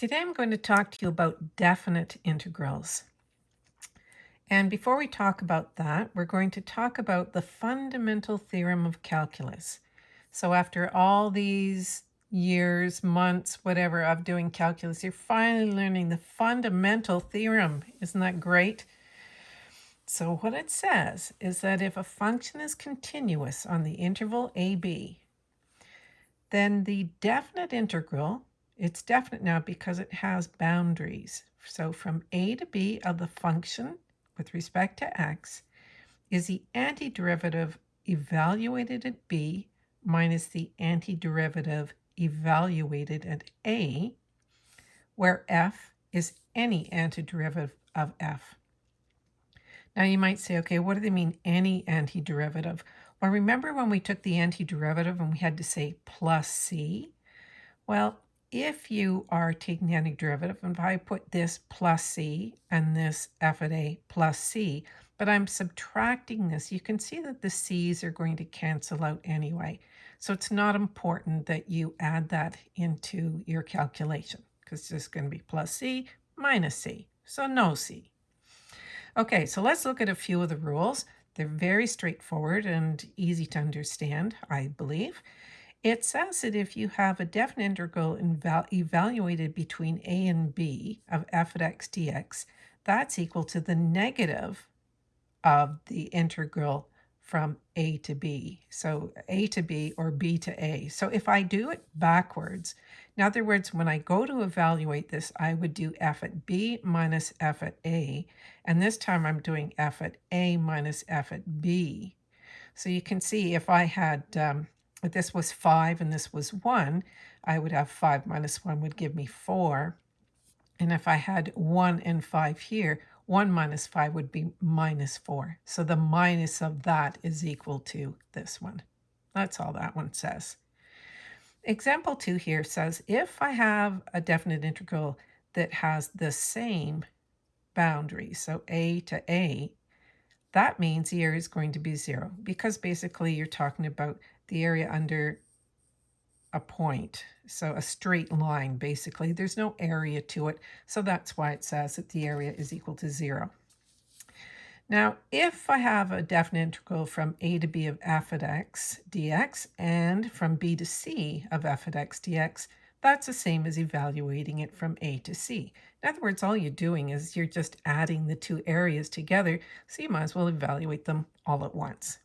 Today I'm going to talk to you about definite integrals. And before we talk about that, we're going to talk about the fundamental theorem of calculus. So after all these years, months, whatever of doing calculus, you're finally learning the fundamental theorem. Isn't that great? So what it says is that if a function is continuous on the interval ab, then the definite integral it's definite now because it has boundaries. So from a to b of the function with respect to x is the antiderivative evaluated at b minus the antiderivative evaluated at a, where f is any antiderivative of f. Now you might say, okay, what do they mean any antiderivative? Well, remember when we took the antiderivative and we had to say plus c? Well, if you are taking the antiderivative, and if I put this plus c and this f of a plus c, but I'm subtracting this, you can see that the c's are going to cancel out anyway. So it's not important that you add that into your calculation because it's just going to be plus c minus c, so no c. Okay, so let's look at a few of the rules. They're very straightforward and easy to understand, I believe. It says that if you have a definite integral evaluated between a and b of f at x dx, that's equal to the negative of the integral from a to b. So a to b or b to a. So if I do it backwards, in other words, when I go to evaluate this, I would do f at b minus f at a. And this time I'm doing f at a minus f at b. So you can see if I had um, if this was 5 and this was 1, I would have 5 minus 1 would give me 4. And if I had 1 and 5 here, 1 minus 5 would be minus 4. So the minus of that is equal to this one. That's all that one says. Example 2 here says, if I have a definite integral that has the same boundary, so a to a, that means the area is going to be 0 because basically you're talking about the area under a point. So a straight line, basically. There's no area to it, so that's why it says that the area is equal to zero. Now, if I have a definite integral from a to b of f at x dx and from b to c of f at x dx, that's the same as evaluating it from a to c. In other words, all you're doing is you're just adding the two areas together, so you might as well evaluate them all at once.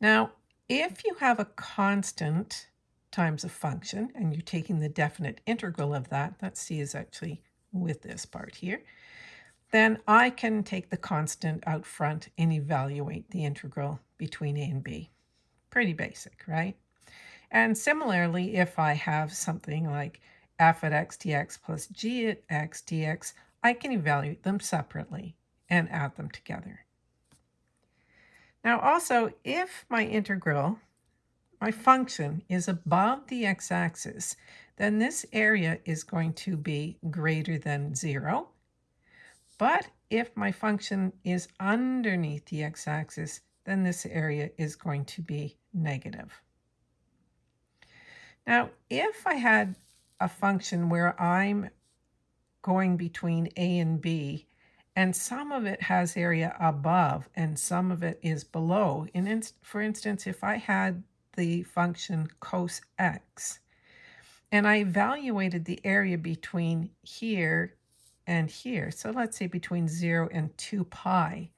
Now, if you have a constant times a function, and you're taking the definite integral of that, that c is actually with this part here, then I can take the constant out front and evaluate the integral between a and b. Pretty basic, right? And similarly, if I have something like f at x dx plus g at x dx, I can evaluate them separately and add them together. Now also, if my integral, my function, is above the x-axis, then this area is going to be greater than 0. But if my function is underneath the x-axis, then this area is going to be negative. Now, if I had a function where I'm going between a and b, and some of it has area above and some of it is below. In for instance, if I had the function cos x, and I evaluated the area between here and here, so let's say between 0 and 2 pi,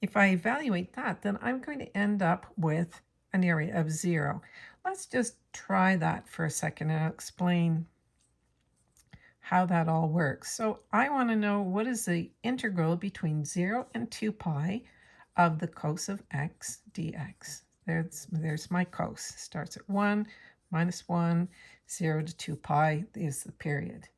if I evaluate that, then I'm going to end up with an area of 0. Let's just try that for a second and I'll explain how that all works. So I want to know what is the integral between 0 and 2 pi of the cos of x dx. There's, there's my cos. Starts at 1, minus 1, 0 to 2 pi is the period.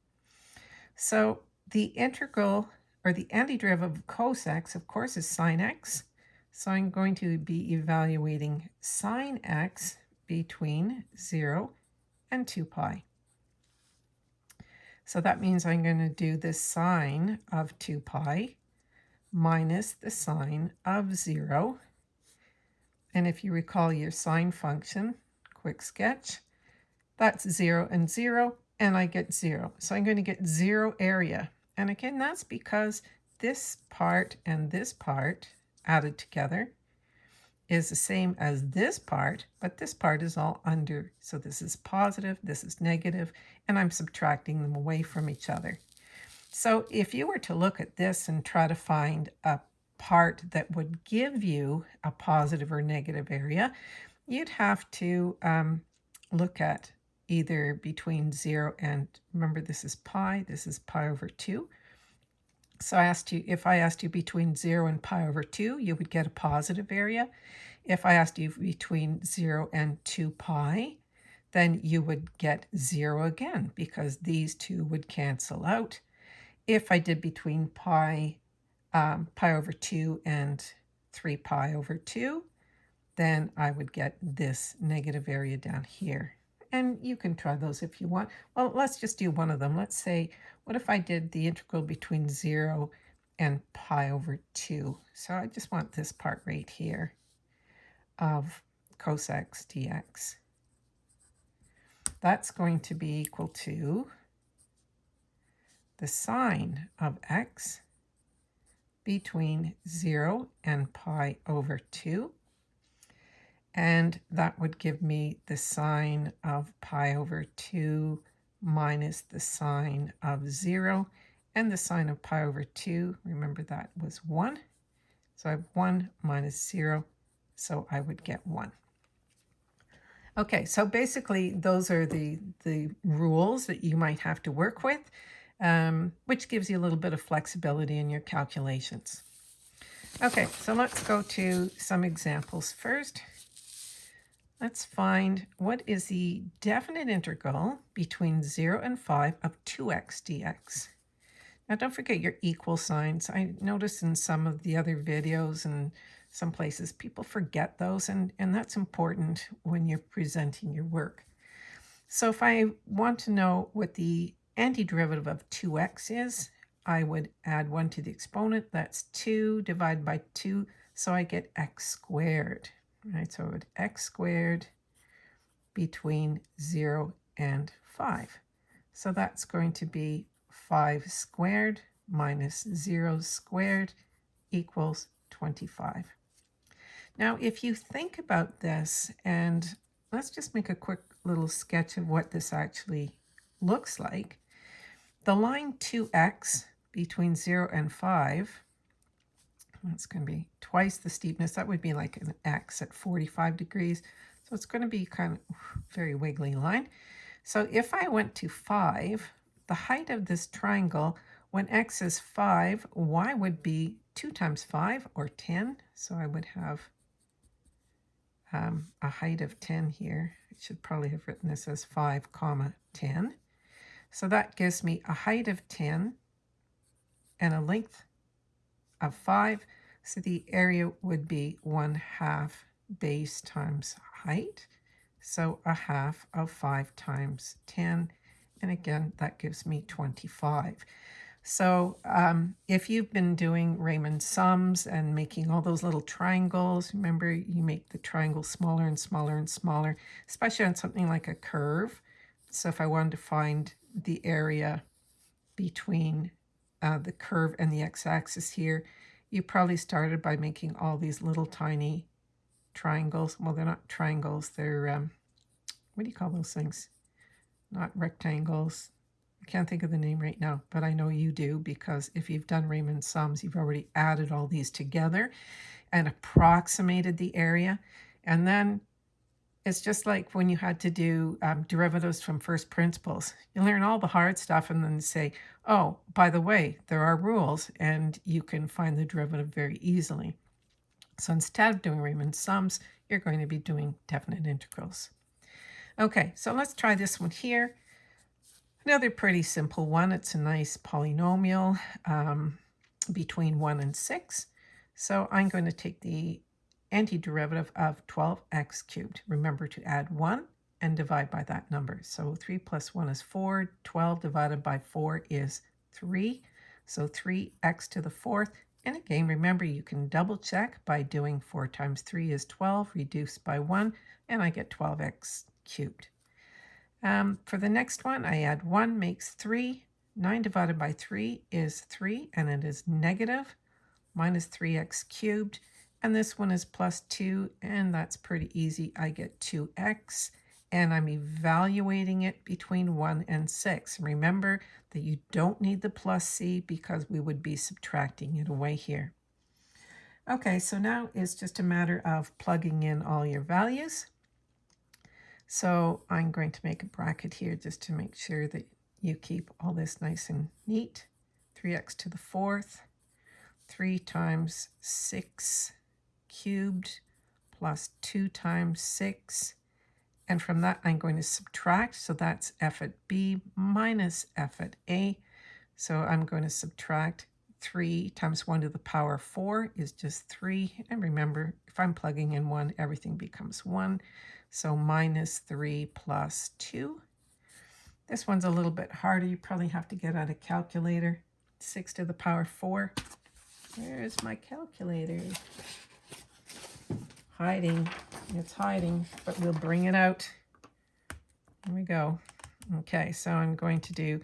So the integral, or the antiderivative of cos x, of course, is sine x. So I'm going to be evaluating sine x between 0 and 2 pi. So that means I'm going to do the sine of 2 pi minus the sine of 0. And if you recall your sine function, quick sketch, that's 0 and 0, and I get 0. So I'm going to get 0 area. And again, that's because this part and this part added together is the same as this part, but this part is all under. So this is positive, this is negative, and I'm subtracting them away from each other. So if you were to look at this and try to find a part that would give you a positive or negative area, you'd have to um, look at either between 0 and, remember this is pi, this is pi over 2. So I asked you, if I asked you between 0 and pi over 2, you would get a positive area. If I asked you between 0 and 2 pi, then you would get 0 again because these two would cancel out. If I did between pi, um, pi over 2 and 3 pi over 2, then I would get this negative area down here. And you can try those if you want. Well, let's just do one of them. Let's say, what if I did the integral between 0 and pi over 2? So I just want this part right here of cos x dx. That's going to be equal to the sine of x between 0 and pi over 2 and that would give me the sine of pi over 2 minus the sine of 0. And the sine of pi over 2, remember that was 1. So I have 1 minus 0, so I would get 1. Okay, so basically those are the, the rules that you might have to work with, um, which gives you a little bit of flexibility in your calculations. Okay, so let's go to some examples first. Let's find what is the definite integral between 0 and 5 of 2x dx. Now don't forget your equal signs. I noticed in some of the other videos and some places people forget those and, and that's important when you're presenting your work. So if I want to know what the antiderivative of 2x is, I would add 1 to the exponent. That's 2 divided by 2, so I get x squared right? So it x squared between 0 and 5. So that's going to be 5 squared minus 0 squared equals 25. Now, if you think about this, and let's just make a quick little sketch of what this actually looks like. The line 2x between 0 and 5 that's going to be twice the steepness. That would be like an X at 45 degrees. So it's going to be kind of very wiggly line. So if I went to 5, the height of this triangle, when x is 5, y would be 2 times 5, or 10. So I would have um, a height of 10 here. I should probably have written this as 5 comma 10. So that gives me a height of 10 and a length of 5. So the area would be 1 half base times height. So a half of 5 times 10. And again, that gives me 25. So um, if you've been doing Riemann sums and making all those little triangles, remember you make the triangle smaller and smaller and smaller, especially on something like a curve. So if I wanted to find the area between uh, the curve and the x-axis here, you probably started by making all these little tiny triangles. Well, they're not triangles. They're, um, what do you call those things? Not rectangles. Can't think of the name right now, but I know you do because if you've done Riemann sums, you've already added all these together and approximated the area. And then it's just like when you had to do um, derivatives from first principles. You learn all the hard stuff and then say, oh, by the way, there are rules and you can find the derivative very easily. So instead of doing Riemann sums, you're going to be doing definite integrals. Okay, so let's try this one here. Another pretty simple one. It's a nice polynomial um, between 1 and 6. So I'm going to take the antiderivative of 12x cubed. Remember to add 1 and divide by that number. So 3 plus 1 is 4. 12 divided by 4 is 3. So 3x to the fourth. And again, remember you can double check by doing 4 times 3 is 12, reduced by 1, and I get 12x cubed. Um, for the next one, I add 1 makes 3. 9 divided by 3 is 3, and it is negative minus 3x cubed. And this one is plus 2, and that's pretty easy. I get 2x, and I'm evaluating it between 1 and 6. Remember that you don't need the plus c because we would be subtracting it away here. Okay, so now it's just a matter of plugging in all your values. So I'm going to make a bracket here just to make sure that you keep all this nice and neat. 3x to the fourth, 3 times 6 cubed plus 2 times 6. And from that, I'm going to subtract. So that's f at b minus f at a. So I'm going to subtract 3 times 1 to the power 4 is just 3. And remember, if I'm plugging in 1, everything becomes 1. So minus 3 plus 2. This one's a little bit harder. You probably have to get out a calculator. 6 to the power 4. Where's my calculator? Hiding. It's hiding, but we'll bring it out. Here we go. Okay, so I'm going to do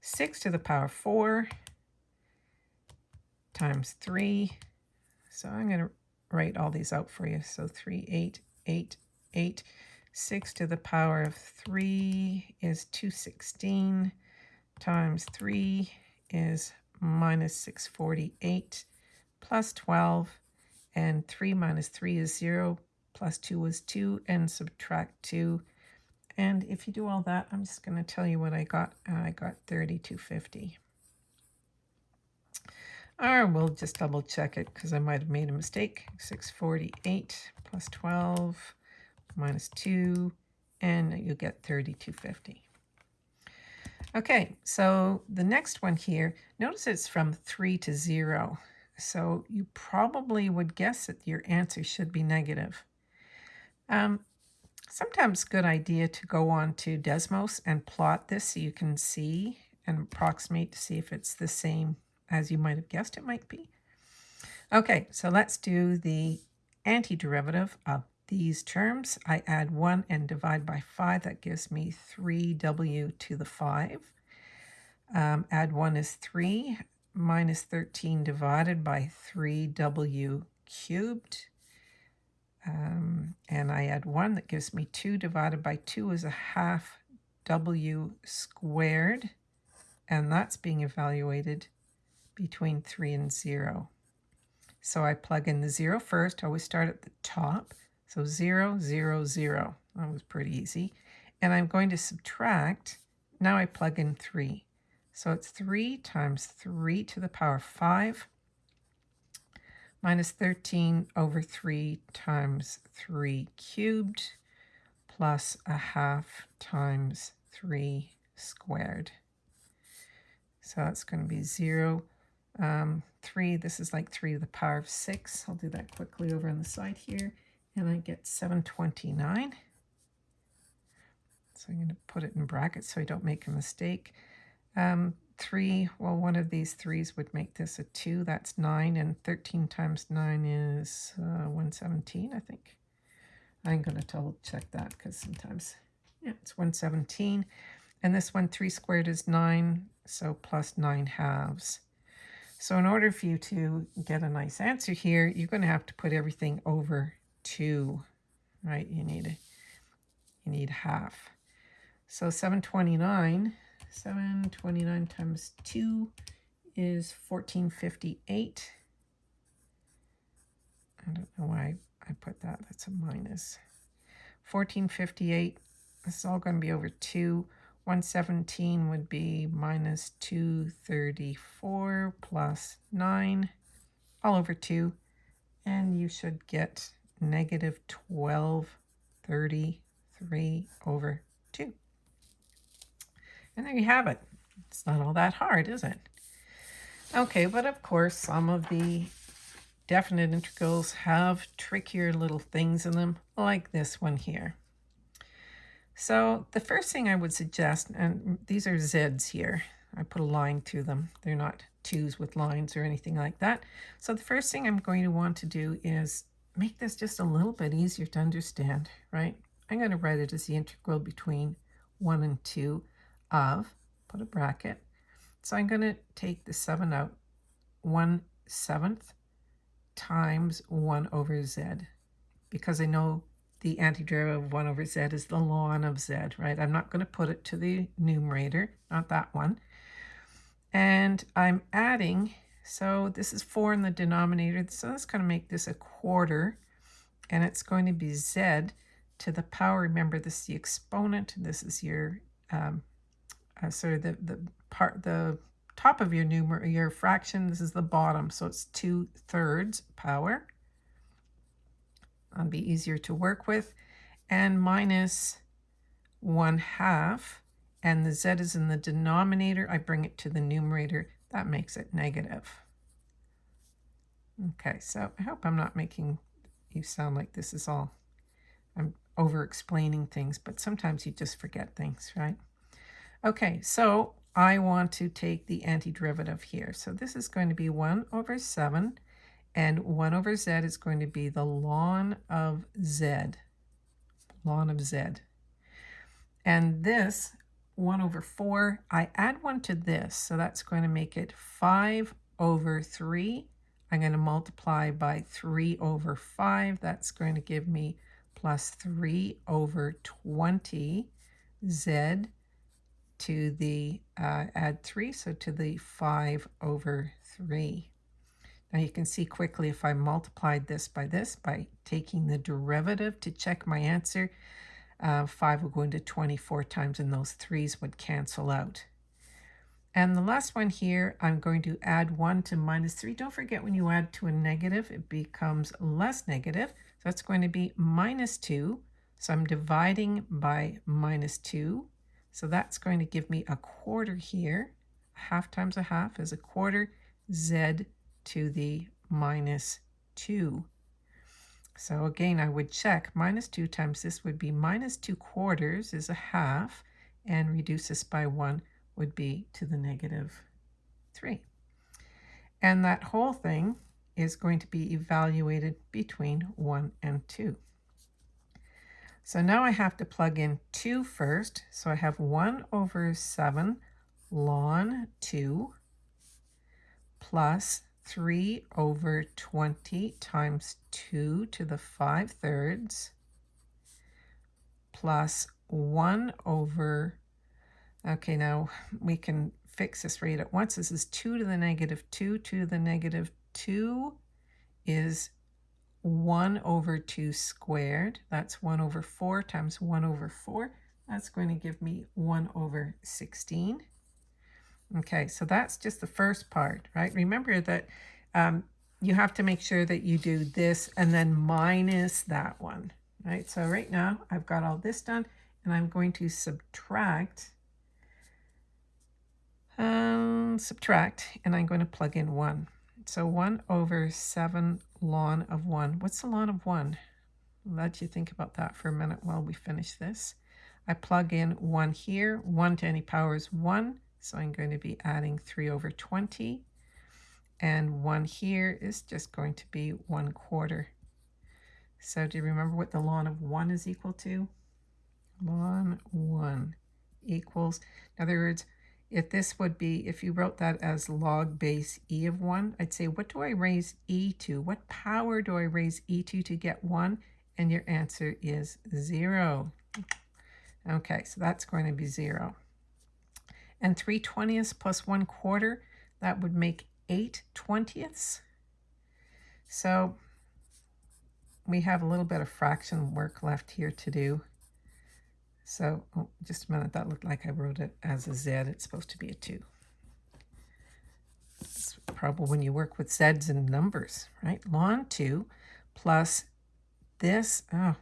6 to the power 4 times 3. So I'm going to write all these out for you. So 3, 8, 8, 8. 6 to the power of 3 is 216 times 3 is minus 648 plus 12 and 3 minus 3 is 0 plus 2 is 2 and subtract 2 and if you do all that I'm just going to tell you what I got I got 3250 or we'll just double check it because I might have made a mistake 648 plus 12 minus 2 and you get 3250 Okay, so the next one here, notice it's from 3 to 0. So you probably would guess that your answer should be negative. Um, sometimes good idea to go on to Desmos and plot this so you can see and approximate to see if it's the same as you might have guessed it might be. Okay, so let's do the antiderivative of these terms. I add 1 and divide by 5. That gives me 3w to the 5. Um, add 1 is 3 minus 13 divided by 3w cubed. Um, and I add 1, that gives me 2 divided by 2 is a half w squared. And that's being evaluated between 3 and 0. So I plug in the 0 first. I always start at the top. So 0, 0, 0. That was pretty easy. And I'm going to subtract. Now I plug in 3. So it's 3 times 3 to the power 5 minus 13 over 3 times 3 cubed plus a half times 3 squared. So that's going to be 0. Um, 3, this is like 3 to the power of 6. I'll do that quickly over on the side here. And I get 729. So I'm going to put it in brackets so I don't make a mistake. Um, 3, well, one of these 3's would make this a 2. That's 9, and 13 times 9 is uh, 117, I think. I'm going to double check that because sometimes, yeah, it's 117. And this one, 3 squared is 9, so plus 9 halves. So in order for you to get a nice answer here, you're going to have to put everything over 2, right? You need, you need half. So 729 729 times 2 is 1458. I don't know why I put that. That's a minus. 1458, this is all going to be over 2. 117 would be minus 234 plus 9, all over 2. And you should get negative 1233 over 2. And there you have it. It's not all that hard, is it? Okay, but of course, some of the definite integrals have trickier little things in them, like this one here. So the first thing I would suggest, and these are z's here, I put a line through them. They're not twos with lines or anything like that. So the first thing I'm going to want to do is make this just a little bit easier to understand, right? I'm going to write it as the integral between 1 and 2 of, put a bracket. So I'm going to take the 7 out, 1 seventh times 1 over z, because I know the antiderivative of 1 over z is the ln of z, right? I'm not going to put it to the numerator, not that one. And I'm adding, so this is 4 in the denominator, so that's going to make this a quarter, and it's going to be z to the power. Remember, this is the exponent. This is your um, uh, sort of the, the part, the top of your numerator, your fraction. This is the bottom, so it's 2 thirds power. That'll be easier to work with. And minus 1 half, and the z is in the denominator. I bring it to the numerator. That makes it negative. Okay, so I hope I'm not making you sound like this is all, I'm over explaining things, but sometimes you just forget things, right? Okay, so I want to take the antiderivative here. So this is going to be 1 over 7, and 1 over z is going to be the ln of z, ln of z. And this, 1 over 4, I add 1 to this, so that's going to make it 5 over 3. I'm going to multiply by 3 over 5. That's going to give me plus 3 over 20 z to the, uh, add 3, so to the 5 over 3. Now you can see quickly if I multiplied this by this, by taking the derivative to check my answer, uh, 5 would go into 24 times and those 3's would cancel out. And the last one here, I'm going to add 1 to minus 3. Don't forget when you add to a negative, it becomes less negative. So that's going to be minus 2. So I'm dividing by minus 2. So that's going to give me a quarter here. Half times a half is a quarter. Z to the minus 2. So again, I would check minus 2 times this would be minus 2 quarters is a half, and reduce this by 1 would be to the negative 3. And that whole thing is going to be evaluated between 1 and 2. So now I have to plug in 2 first. So I have 1 over 7 ln 2 plus 3 over 20 times 2 to the 5 thirds plus 1 over, okay, now we can fix this rate at once. This is 2 to the negative 2. 2 to the negative 2 is 1 over 2 squared. That's 1 over 4 times 1 over 4. That's going to give me 1 over 16. Okay, so that's just the first part, right? Remember that um, you have to make sure that you do this and then minus that one, right? So right now I've got all this done and I'm going to subtract, um, subtract, and I'm going to plug in 1. So 1 over 7 ln of 1. What's the ln of 1? let you think about that for a minute while we finish this. I plug in 1 here. 1 to any power is 1. So I'm going to be adding 3 over 20. And 1 here is just going to be 1 quarter. So do you remember what the ln of 1 is equal to? Ln 1 equals, in other words, if this would be, if you wrote that as log base e of 1, I'd say, what do I raise e to? What power do I raise e to to get 1? And your answer is 0. Okay, so that's going to be 0 and 3 twentieths plus 1 quarter, that would make 8 twentieths. So we have a little bit of fraction work left here to do. So oh, just a minute, that looked like I wrote it as a Z. It's supposed to be a 2. It's probably when you work with Z's and numbers, right? Ln 2 plus this, oh,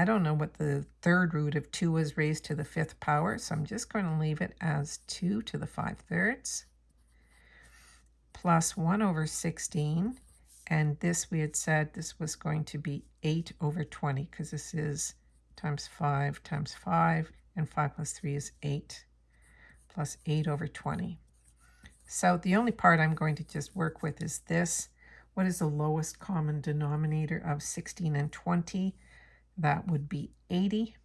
I don't know what the third root of 2 is raised to the fifth power, so I'm just going to leave it as 2 to the 5 thirds plus 1 over 16. And this we had said this was going to be 8 over 20 because this is times 5 times 5, and 5 plus 3 is 8, plus 8 over 20. So the only part I'm going to just work with is this. What is the lowest common denominator of 16 and 20? That would be 80.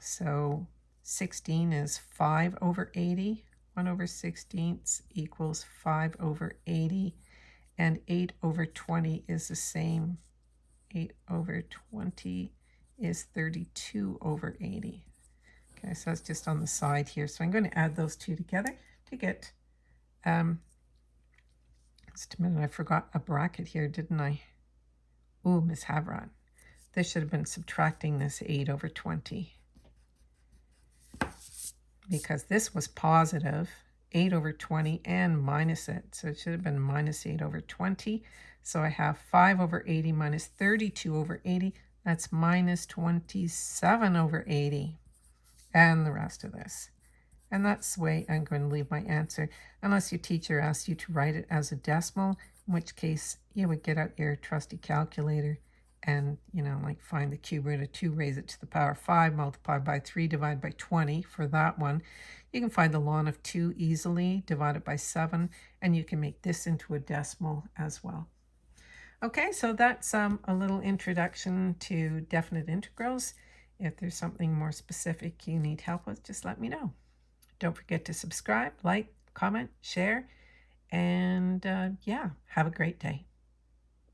So 16 is 5 over 80. 1 over 16ths equals 5 over 80. And 8 over 20 is the same. 8 over 20 is 32 over 80. Okay, so that's just on the side here. So I'm going to add those two together to get, um, just a minute, I forgot a bracket here, didn't I? Ooh, Miss Havron. This should have been subtracting this 8 over 20. Because this was positive, 8 over 20, and minus it. So it should have been minus 8 over 20. So I have 5 over 80 minus 32 over 80. That's minus 27 over 80. And the rest of this. And that's the way I'm going to leave my answer, unless your teacher asks you to write it as a decimal, in which case you would get out your trusty calculator and, you know, like find the cube root of 2, raise it to the power 5, multiply by 3, divide by 20 for that one. You can find the ln of 2 easily, divide it by 7, and you can make this into a decimal as well. Okay, so that's um, a little introduction to definite integrals. If there's something more specific you need help with, just let me know. Don't forget to subscribe, like, comment, share, and uh, yeah, have a great day.